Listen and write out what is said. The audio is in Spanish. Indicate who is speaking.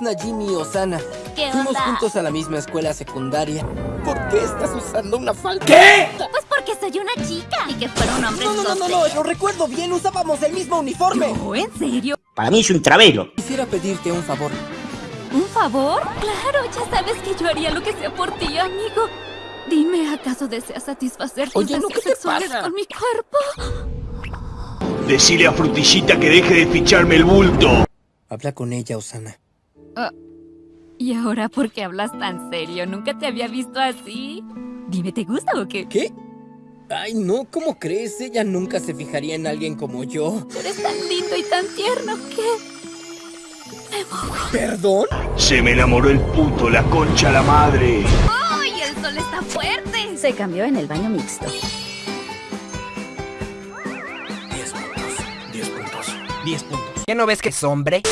Speaker 1: es Najimi Osana.
Speaker 2: ¿Qué
Speaker 1: Fuimos
Speaker 2: onda?
Speaker 1: juntos a la misma escuela secundaria. ¿Por qué estás usando una falda?
Speaker 2: Pues porque soy una chica. Y que fuera un hombre
Speaker 1: No, no, no, no, no, lo recuerdo bien, usábamos el mismo uniforme.
Speaker 2: No, ¿en serio?
Speaker 3: Para mí es un travelo.
Speaker 1: Quisiera pedirte un favor.
Speaker 2: ¿Un favor? Claro, ya sabes que yo haría lo que sea por ti, amigo. Dime, ¿acaso deseas satisfacer tus
Speaker 1: Oye, ¿no?
Speaker 2: deseos
Speaker 1: ¿qué te
Speaker 2: sexuales
Speaker 1: pasa?
Speaker 2: con mi cuerpo?
Speaker 4: Decile a Frutillita que deje de ficharme el bulto.
Speaker 1: Habla con ella, Osana.
Speaker 2: ¿Y ahora por qué hablas tan serio? Nunca te había visto así. Dime, ¿te gusta o qué?
Speaker 1: ¿Qué? Ay, no, ¿cómo crees? Ella nunca se fijaría en alguien como yo.
Speaker 2: Eres tan lindo y tan tierno que...
Speaker 1: ¿Perdón?
Speaker 4: Se me enamoró el puto, la concha la madre.
Speaker 2: ¡Ay, el sol está fuerte!
Speaker 5: Se cambió en el baño mixto.
Speaker 6: 10 puntos, 10 puntos, 10 puntos. ¿Qué no ves que es hombre?